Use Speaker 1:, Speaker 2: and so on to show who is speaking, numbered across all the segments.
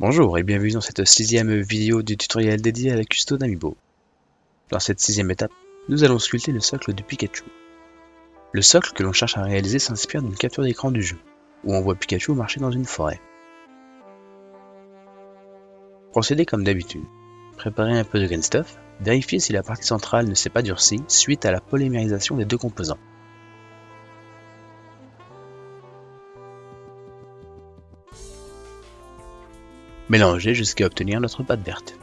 Speaker 1: Bonjour et bienvenue dans cette sixième vidéo du tutoriel dédié à la custo d'Amiibo. Dans cette sixième étape, nous allons sculpter le socle de Pikachu. Le socle que l'on cherche à réaliser s'inspire d'une capture d'écran du jeu, où on voit Pikachu marcher dans une forêt. Procédez comme d'habitude. Préparez un peu de green stuff, vérifiez si la partie centrale ne s'est pas durcie suite à la polymérisation des deux composants. Mélangez jusqu'à obtenir notre pâte verte.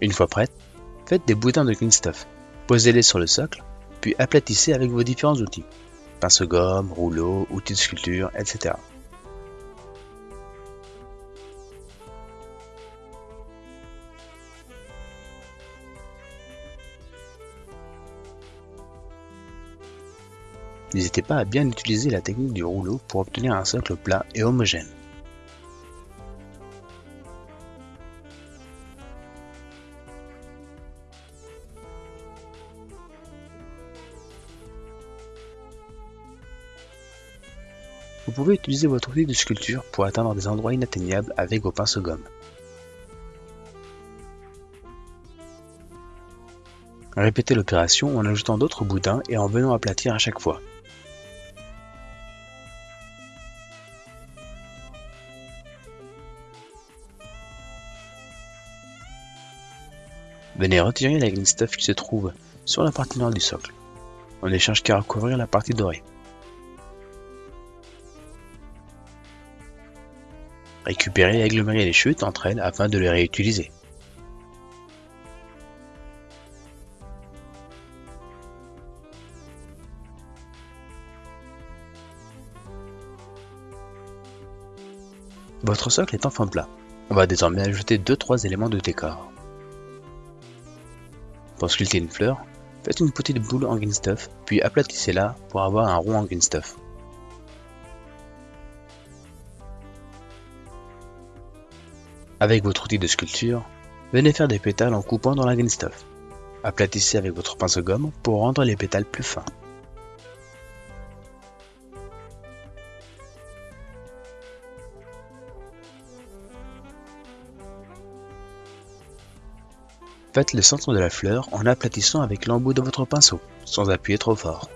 Speaker 1: Une fois prête, faites des boudins de clean stuff. Posez-les sur le socle, puis aplatissez avec vos différents outils. Pince-gomme, rouleau, outils de sculpture, etc. N'hésitez pas à bien utiliser la technique du rouleau pour obtenir un socle plat et homogène. Vous pouvez utiliser votre outil de sculpture pour atteindre des endroits inatteignables avec vos pinceaux gomme. Répétez l'opération en ajoutant d'autres boudins et en venant aplatir à chaque fois. Venez retirer la green stuff qui se trouve sur la partie nord du socle. On ne cherche qu'à recouvrir la partie dorée. Récupérez et agglomérez les chutes entre elles afin de les réutiliser. Votre socle est enfin plat. On va désormais ajouter 2-3 éléments de décor. Pour sculpter une fleur, faites une petite boule en green stuff, puis aplatissez-la pour avoir un rond en green stuff. Avec votre outil de sculpture, venez faire des pétales en coupant dans la green stuff. Aplatissez avec votre pinceau gomme pour rendre les pétales plus fins. Faites le centre de la fleur en aplatissant avec l'embout de votre pinceau, sans appuyer trop fort.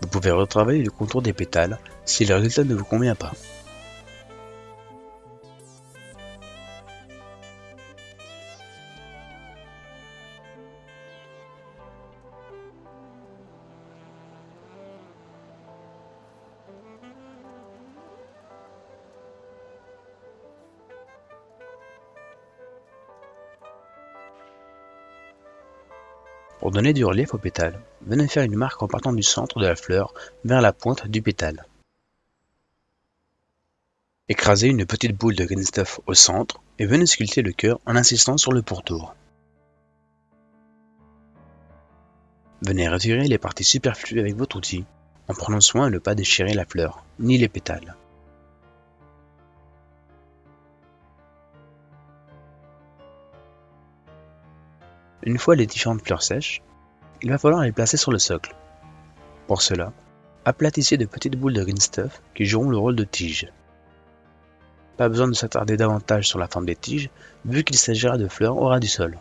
Speaker 1: Vous pouvez retravailler le contour des pétales si le résultat ne vous convient pas. Pour donner du relief au pétale, venez faire une marque en partant du centre de la fleur vers la pointe du pétale. Écrasez une petite boule de green stuff au centre et venez sculpter le cœur en insistant sur le pourtour. Venez retirer les parties superflues avec votre outil en prenant soin de ne pas déchirer la fleur, ni les pétales. Une fois les différentes fleurs sèches, il va falloir les placer sur le socle. Pour cela, aplatissez de petites boules de green stuff qui joueront le rôle de tiges. Pas besoin de s'attarder davantage sur la forme des tiges, vu qu'il s'agira de fleurs au ras du sol.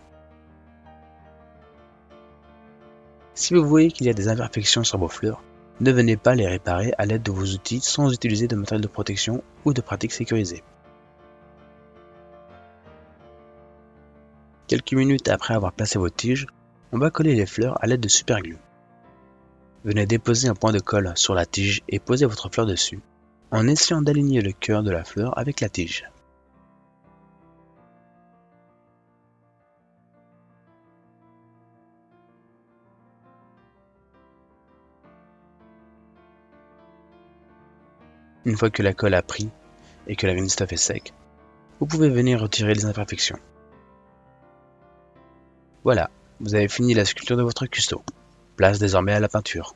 Speaker 1: Si vous voyez qu'il y a des imperfections sur vos fleurs, ne venez pas les réparer à l'aide de vos outils sans utiliser de matériel de protection ou de pratiques sécurisées. Quelques minutes après avoir placé vos tiges, on va coller les fleurs à l'aide de superglue. Venez déposer un point de colle sur la tige et posez votre fleur dessus, en essayant d'aligner le cœur de la fleur avec la tige. Une fois que la colle a pris et que la stuff est sec, vous pouvez venir retirer les imperfections. Voilà, vous avez fini la sculpture de votre custo. Place désormais à la peinture.